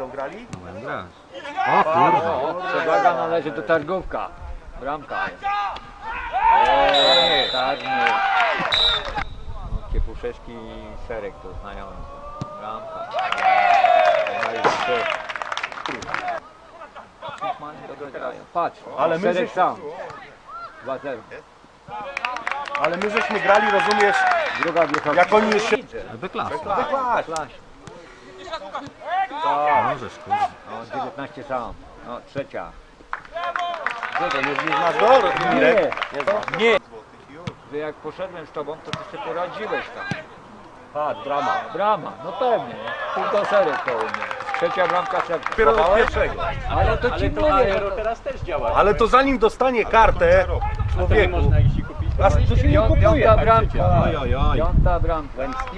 będą grali? No będę grać. O kurwa. Przewaga należy do targówka. Bramka jest. Eee, Czarny. No, Kiepuszewski i Serek to znajomy. Bramka. No. Patrz, Ale my Serek żeś- sam. 2-0. Ale my żeśmy grali, rozumiesz, Druga wiecha. jak oni jeszcze... Wyklas. Wyklasz. Klaś. Możesz kurwa. No, 19 sam. No, trzecia. To nie znasz go, Mirek? Nie, nie. Że jak poszedłem z tobą, to ty sobie poradziłeś tam. A, drama. Brama, no pewnie. Tylko serek koło mnie. Trzecia bramka. Dopiero do pierwszego. Ale to ci mówię. no to- teraz też działa. Ale to zanim dostanie kartę człowieku, iść i kupić. a to się nie kupuje. Piąta bramka. Oj, oj, oj. Piąta bramka. Łęcki?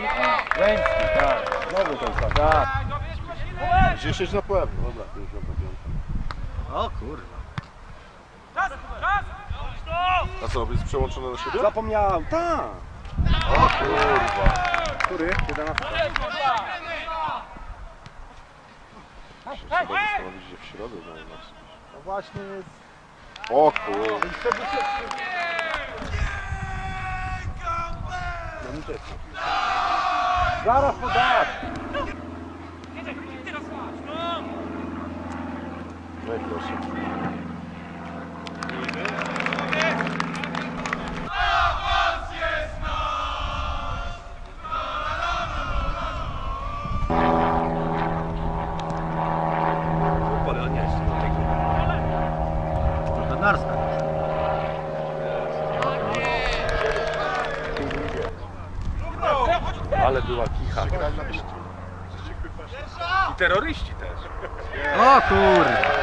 Łęcki, tak. Znowu ten sam. Tak. 10 na pewno, dobra, to już na piątkę. O kurwa. A co, jest przełączone na siebie? Zapomniałem, tak. O kurwa. Który? 11. Trzeba zastanowić, że w środę dają nas. No właśnie jest... O kurwa. Zaraz podasz. No i proszę. Narska. Ale była kicha. I terroryści też. O kurwa.